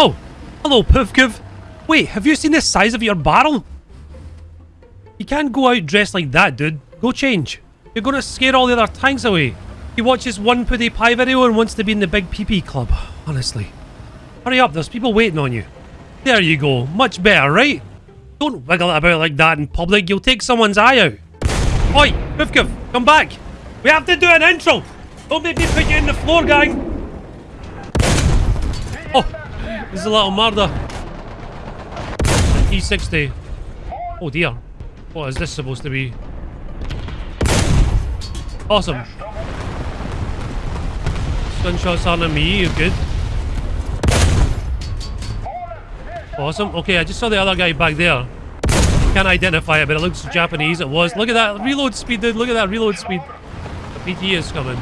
Oh, hello, Poofkov. Wait, have you seen the size of your barrel? You can't go out dressed like that, dude. Go change. You're gonna scare all the other tanks away. He watches one PewDiePie video and wants to be in the big PP club. Honestly. Hurry up, there's people waiting on you. There you go. Much better, right? Don't wiggle about like that in public. You'll take someone's eye out. Oi, Poofkov, come back. We have to do an intro. Don't make me put you in the floor, gang. Is a little murder. E60. Oh dear. What is this supposed to be? Awesome. Gunshots aren't on me, you're good. Awesome. Okay, I just saw the other guy back there. Can't identify it, but it looks Japanese. It was. Look at that reload speed, dude. Look at that reload speed. The PT is coming.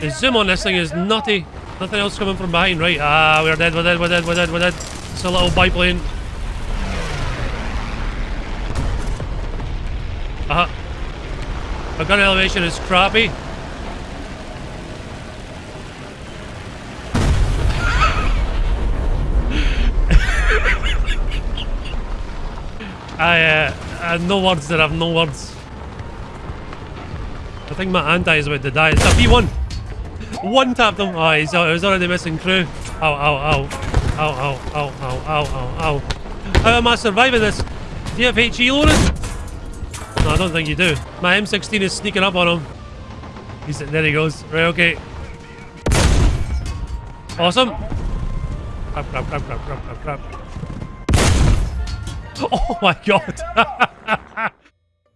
The zoom on this thing is nutty. Nothing else coming from behind, right? Ah, we're dead, we're dead, we're dead, we're dead, we're dead. It's a little biplane. Uh huh. My gun elevation is crappy. I, uh, I have no words there, I have no words. I think my anti is about to die. It's a V1! One tapped him. Oh, he's, he's already missing crew. Ow, ow, ow. Ow, ow, ow, ow, ow, ow, ow. How am I surviving this? Do you have HE loaded? No, I don't think you do. My M16 is sneaking up on him. He's, there he goes. Right, okay. Awesome. Crap, crap, crap, crap, crap, crap, crap. Oh my god.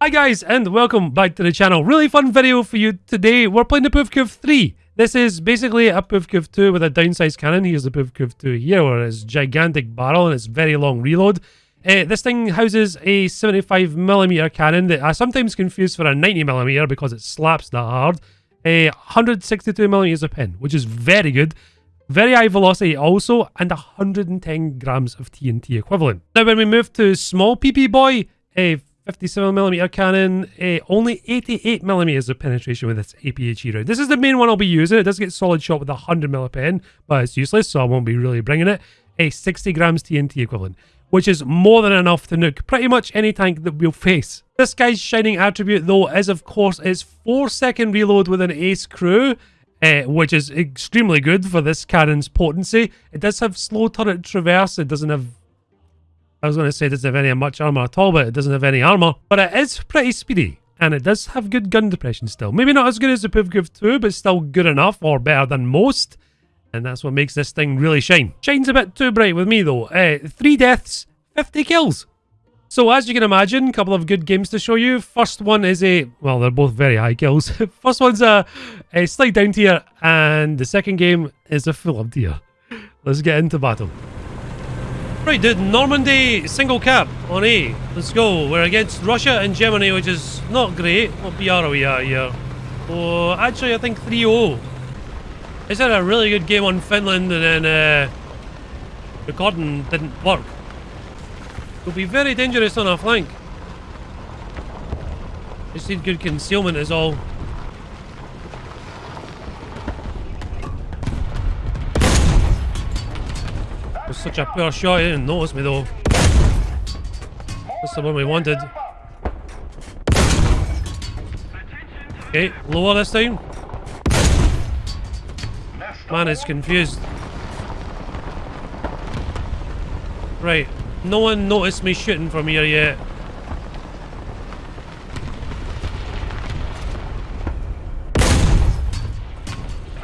Hi guys, and welcome back to the channel. Really fun video for you today. We're playing the Poofkov 3. This is basically a Poofkov 2 with a downsized cannon. Here's the Poofkov 2 here, where it's gigantic barrel and it's very long reload. Uh, this thing houses a 75mm cannon that I sometimes confuse for a 90mm because it slaps that hard. A 162mm of pin, which is very good. Very high velocity also, and 110 grams of TNT equivalent. Now when we move to small PP boy, a 57mm cannon, uh, only 88mm of penetration with its APHE round. This is the main one I'll be using. It does get solid shot with a 100mm pen, but it's useless, so I won't be really bringing it. A 60 grams TNT equivalent, which is more than enough to nuke pretty much any tank that we'll face. This guy's shining attribute, though, is of course its 4 second reload with an ace crew, uh, which is extremely good for this cannon's potency. It does have slow turret traverse. It doesn't have I was going to say it doesn't have any much armor at all, but it doesn't have any armor. But it is pretty speedy, and it does have good gun depression still. Maybe not as good as the Poofkov 2, but still good enough, or better than most. And that's what makes this thing really shine. Shine's a bit too bright with me though. Uh, three deaths, 50 kills. So as you can imagine, a couple of good games to show you. First one is a, well, they're both very high kills. First one's a, a slight down tier, and the second game is a full up tier. Let's get into battle. Right, dude, Normandy single cap on A. Let's go. We're against Russia and Germany, which is not great. What BR are we at here? Oh, actually, I think 3-0. I said a really good game on Finland, and then uh, recording didn't work. It'll be very dangerous on our flank. Just need good concealment is all. Was such a poor shot, he didn't notice me though. That's the one we wanted. Okay, lower this time. Man is confused. Right, no one noticed me shooting from here yet.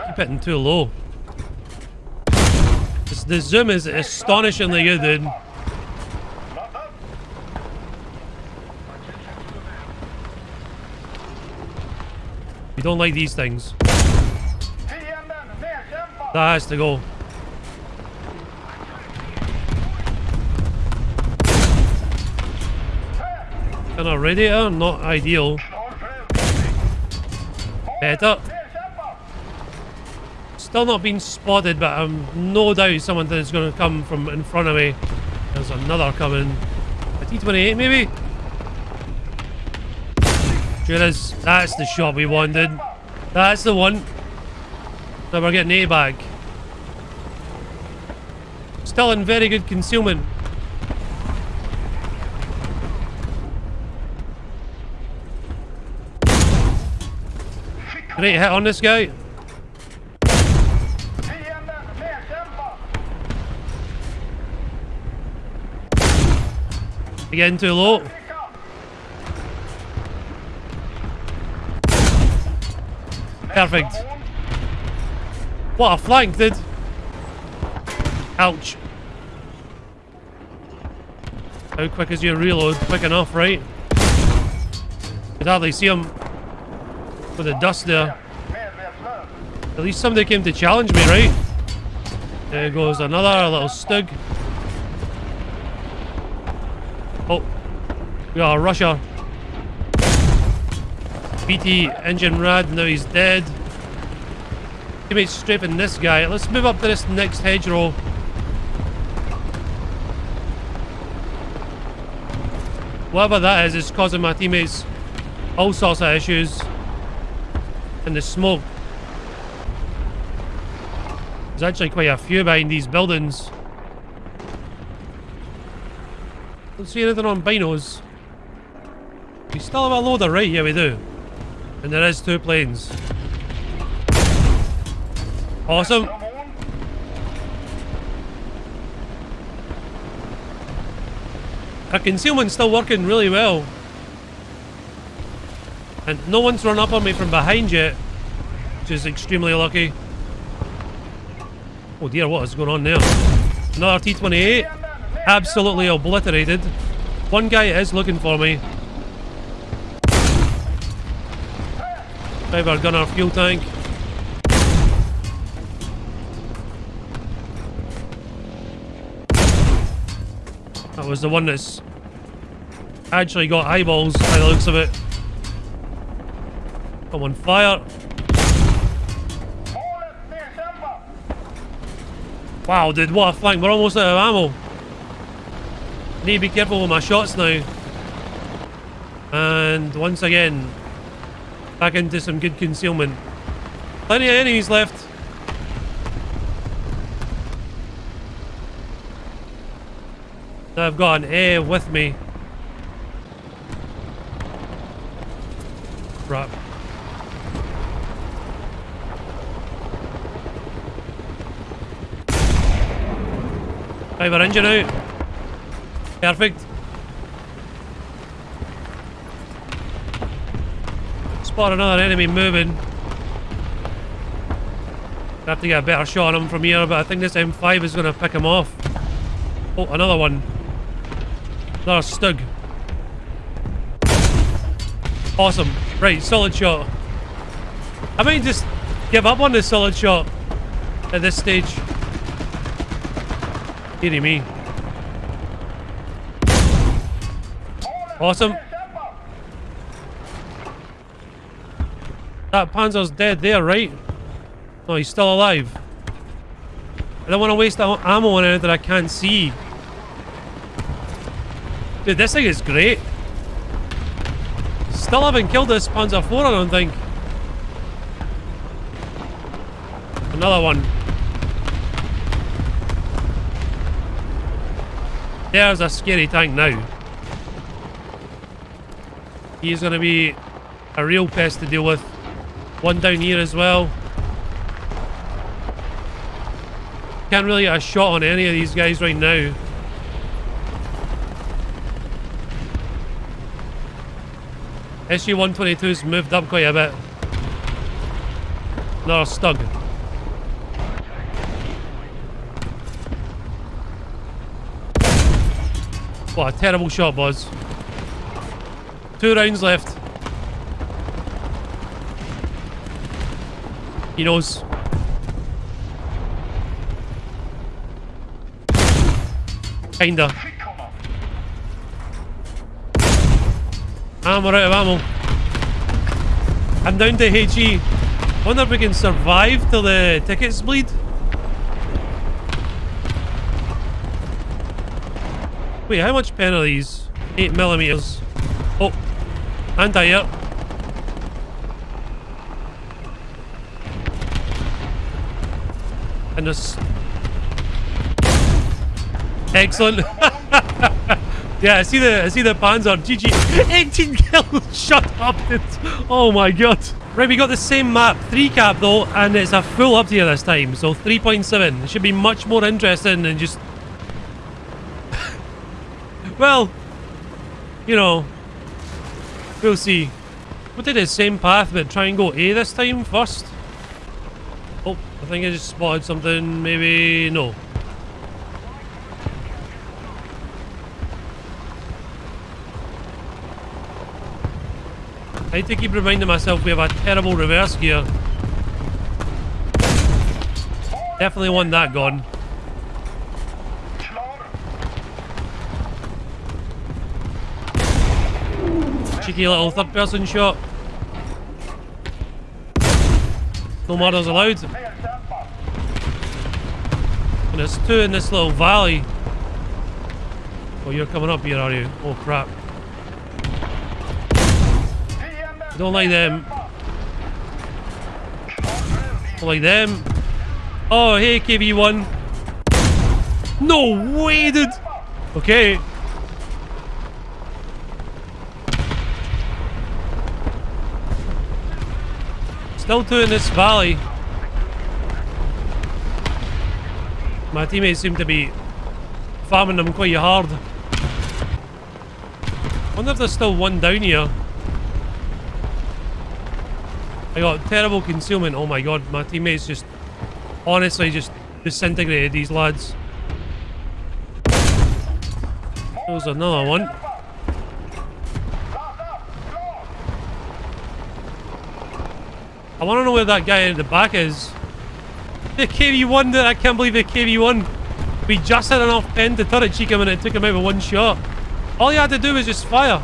Keep hitting too low. The zoom is astonishingly good, dude. We don't like these things. That has to go. Kind of radiator, not ideal. Better. Still not been spotted, but I'm no doubt someone is going to come from in front of me. There's another coming. A T-28 maybe? Sure is. That's the shot we wanted. That's the one. Now we're getting A back. Still in very good concealment. Great hit on this guy. Again too low. Perfect. What a flank, dude. Ouch. How quick is your reload? Quick enough, right? Could hardly see him with the dust there. At least somebody came to challenge me, right? There goes another little stug. We got a rusher. BT engine rad, now he's dead. Teammates strafing this guy. Let's move up to this next hedgerow. Whatever that is, is causing my teammates all sorts of issues. And the smoke. There's actually quite a few behind these buildings. Don't see anything on binos. We still have a loader, right? Yeah, we do. And there is two planes. Awesome. Our concealment's still working really well. And no one's run up on me from behind yet, which is extremely lucky. Oh dear, what is going on there? Another T-28 absolutely obliterated. One guy is looking for me. Driver gunner fuel tank. That was the one that's actually got eyeballs by the looks of it. Come on, fire. Wow, dude, what a flank. We're almost out of ammo. Need to be careful with my shots now. And once again, back into some good concealment. Plenty of enemies left. Now I've got an air with me. Crap. Driver engine out. Perfect. Spot another enemy moving. Have to get a better shot on him from here, but I think this M5 is going to pick him off. Oh, another one. Another stug. Awesome. Right, solid shot. I might just give up on this solid shot at this stage. Dearie me. Awesome. That Panzer's dead there, right? No, he's still alive. I don't want to waste ammo on anything I can't see. Dude, this thing is great. Still haven't killed this Panzer IV, I don't think. Another one. There's a scary tank now. He's going to be a real pest to deal with. One down here as well. Can't really get a shot on any of these guys right now. SU-122's moved up quite a bit. Another stug. What a terrible shot, Buzz. Two rounds left. He knows. Kinda. And we're out of ammo. I'm down to HE. Wonder if we can survive till the tickets bleed. Wait, how much pen are these? 8 millimeters. Oh, anti-air. And this... Excellent. yeah, I see the I see the Panzer. GG. 18 kills. Shut up. Oh my god. Right, we got the same map, 3 cap though, and it's a full up this time, so 3.7. It should be much more interesting than just... well, you know, we'll see. We did the same path, but try and go A this time first. I think I just spotted something, maybe... no. I need to keep reminding myself we have a terrible reverse gear. Definitely want that gone. Cheeky little third person shot. No murders allowed. There's two in this little valley. Oh, you're coming up here, are you? Oh, crap. Don't like them. Don't like them. Oh, hey, KV1. No way, dude. Okay. Still two in this valley. My teammates seem to be farming them quite hard. wonder if there's still one down here. I got terrible concealment. Oh my god, my teammates just honestly just disintegrated these lads. There's another one. I want to know where that guy in the back is. The KV-1, I can't believe the KV-1. We just had enough pen to turret cheek him and it took him out with one shot. All he had to do was just fire.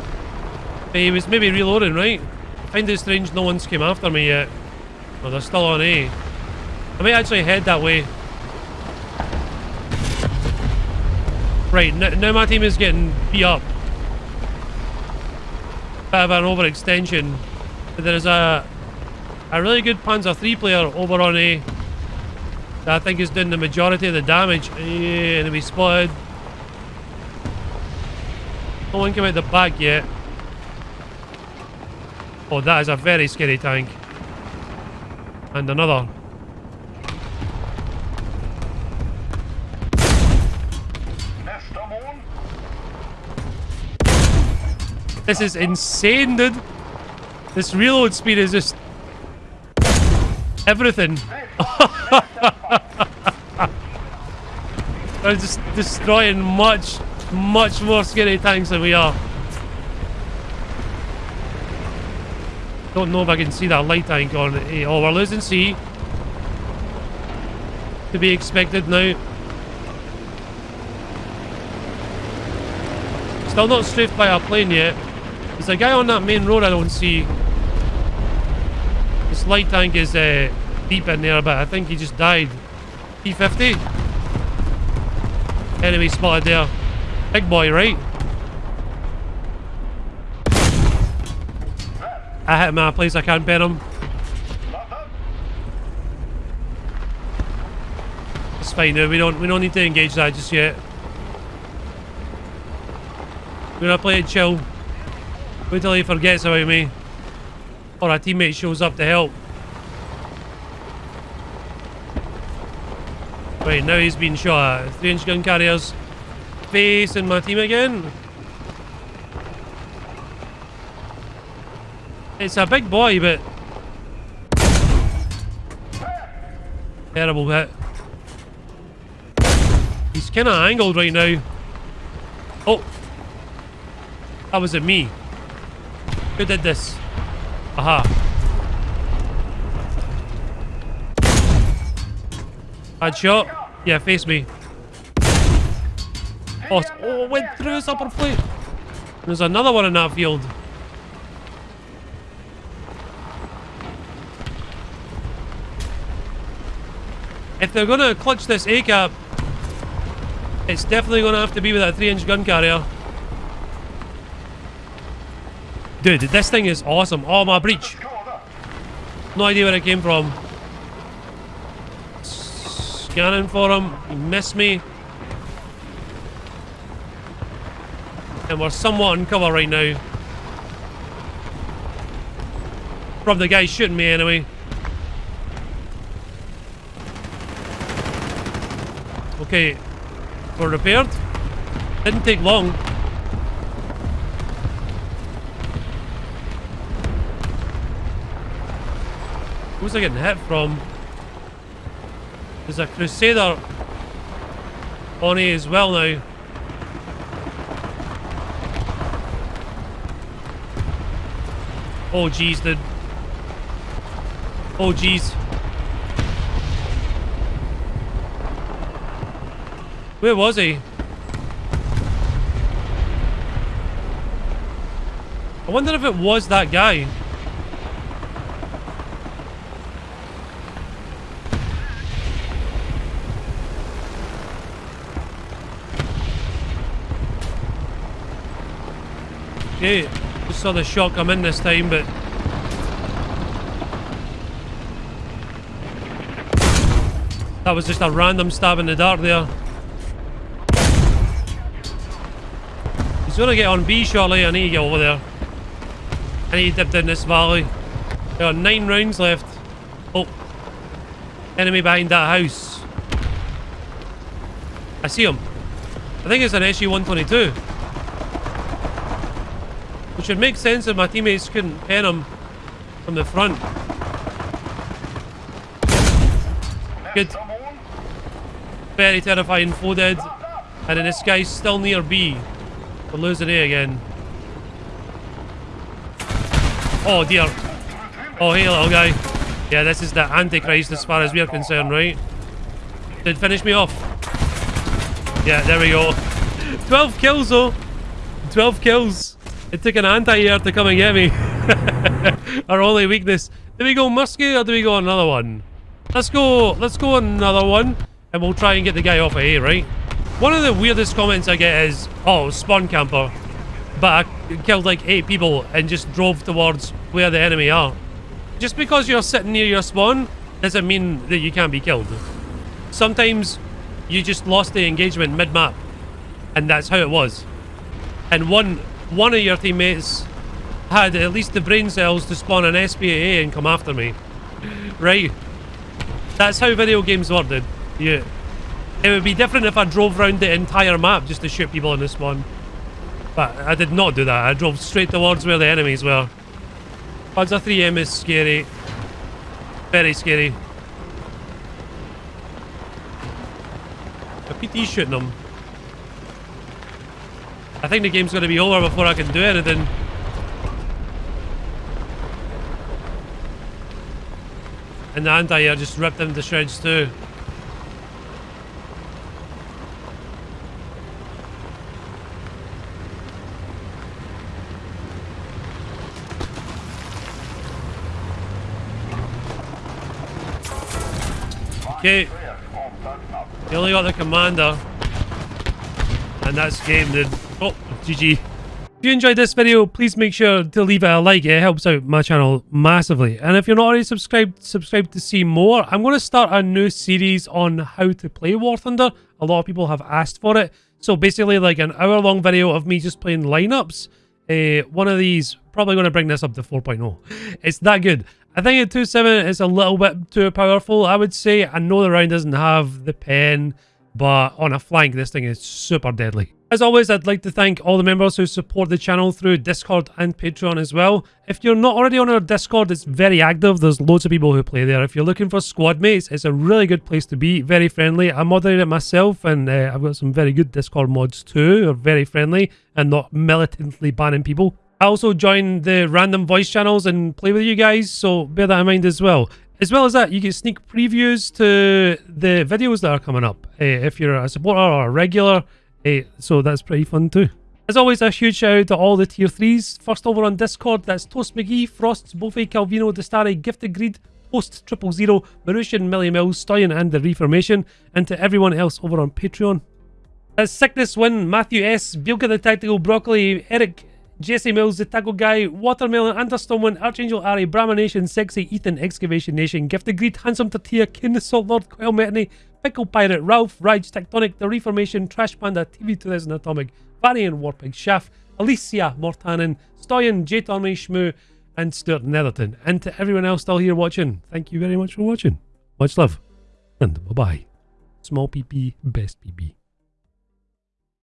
He was maybe reloading, right? I find it strange no one's came after me yet. Oh, they're still on A. I may actually head that way. Right, now my team is getting beat up. Bit of an overextension. But there's a a really good Panzer III player over on A that I think is doing the majority of the damage. Yeah, enemy spotted. No one came out the back yet. Oh, that is a very scary tank. And another. This is insane, dude. This reload speed is just... Everything. They're just destroying much, much more scary tanks than we are. Don't know if I can see that light tank on it. Oh, we're losing C. To be expected now. Still not strafed by our plane yet. There's a guy on that main road I don't see. This light tank is uh, deep in there, but I think he just died. P50. Enemy spotted there. Big boy, right? I hit him at a place I can't pin him. It's fine now, we don't we don't need to engage that just yet. We're gonna play it chill. Wait till he forgets about me. Or a teammate shows up to help. Wait, now he's been shot. Three inch gun carriers facing my team again. It's a big boy, but... Terrible hit. He's kind of angled right now. Oh. That was it me. Who did this? Aha. Bad shot. Yeah, face me. Oh, oh went through his upper plate. There's another one in that field. If they're going to clutch this A-cap, it's definitely going to have to be with that 3-inch gun carrier. Dude, this thing is awesome. Oh, my breach. No idea where it came from. Scanning for him. He missed me. And we're somewhat on cover right now. From the guy shooting me anyway. Okay, we're repaired. Didn't take long. Who's I getting hit from? There's a Crusader on A as well now. Oh jeez, dude. Oh jeez. Where was he? I wonder if it was that guy. Okay, just saw the shot come in this time, but... That was just a random stab in the dark there. He's gonna get on B shortly, I need to get over there. I need to dip down this valley. There are nine rounds left. Oh. Enemy behind that house. I see him. I think it's an SU-122. Which would make sense if my teammates couldn't pen him from the front. Good. Very terrifying foe dead. And then this guy's still near B. We're losing A again. Oh dear. Oh hey little guy. Yeah, this is the Antichrist as far as we're concerned, right? Did finish me off. Yeah, there we go. 12 kills though. 12 kills. It took an anti-air to come and get me. Our only weakness. Do we go musky or do we go another one? Let's go, let's go another one. And we'll try and get the guy off of here, right? One of the weirdest comments I get is, oh, spawn camper. But I killed like eight people and just drove towards where the enemy are. Just because you're sitting near your spawn doesn't mean that you can't be killed. Sometimes you just lost the engagement mid-map. And that's how it was. And one one of your teammates had at least the brain cells to spawn an SPAA and come after me. right? That's how video games work, dude. Yeah. It would be different if I drove around the entire map just to shoot people in the spawn. But I did not do that. I drove straight towards where the enemies were. Panzer 3M is scary. Very scary. A PT shooting them. I think the game's going to be over before I can do anything. And the anti-air just ripped them to shreds too. Okay. You only got the commander. And that's game then. GG. If you enjoyed this video, please make sure to leave a like. It helps out my channel massively. And if you're not already subscribed, subscribe to see more. I'm going to start a new series on how to play War Thunder. A lot of people have asked for it. So basically like an hour long video of me just playing lineups. Uh, one of these, probably going to bring this up to 4.0. It's that good. I think at 2.7 is a little bit too powerful, I would say. I know the round doesn't have the pen, but on a flank, this thing is super deadly. As always, I'd like to thank all the members who support the channel through Discord and Patreon as well. If you're not already on our Discord, it's very active. There's loads of people who play there. If you're looking for squad mates, it's a really good place to be. Very friendly. I moderate it myself, and uh, I've got some very good Discord mods too. Are very friendly and not militantly banning people. I also join the random voice channels and play with you guys, so bear that in mind as well. As well as that, you get sneak previews to the videos that are coming up uh, if you're a supporter or a regular, uh, so that's pretty fun too. As always, a huge shout out to all the tier 3s. First over on Discord, that's Toast McGee, Frosts, Bofe, Calvino, Destari, Gifted Greed, Post Triple Zero, Marushan, Millie Mills, Stoyan, and the Reformation, and to everyone else over on Patreon. That's Sickness Win, Matthew S, Bilka the Tactical Broccoli, Eric, Jesse Mills, the Taco Guy, Watermelon, Understormwind, Archangel Ari, Brahma Nation, Sexy, Ethan, Excavation Nation, Gifted Greed, Handsome Tatia, Kin, Salt Lord, Quail Metany, Pickle Pirate, Ralph, Rage, Tectonic, The Reformation, Trash Panda, TV2000 Atomic, Varian Warpig, Chef, Alicia Mortanen, Stoyan, J. Tommy, Shmoo, and Stuart Netherton. And to everyone else still here watching, thank you very much for watching. Much love, and bye bye. Small PP, best PP.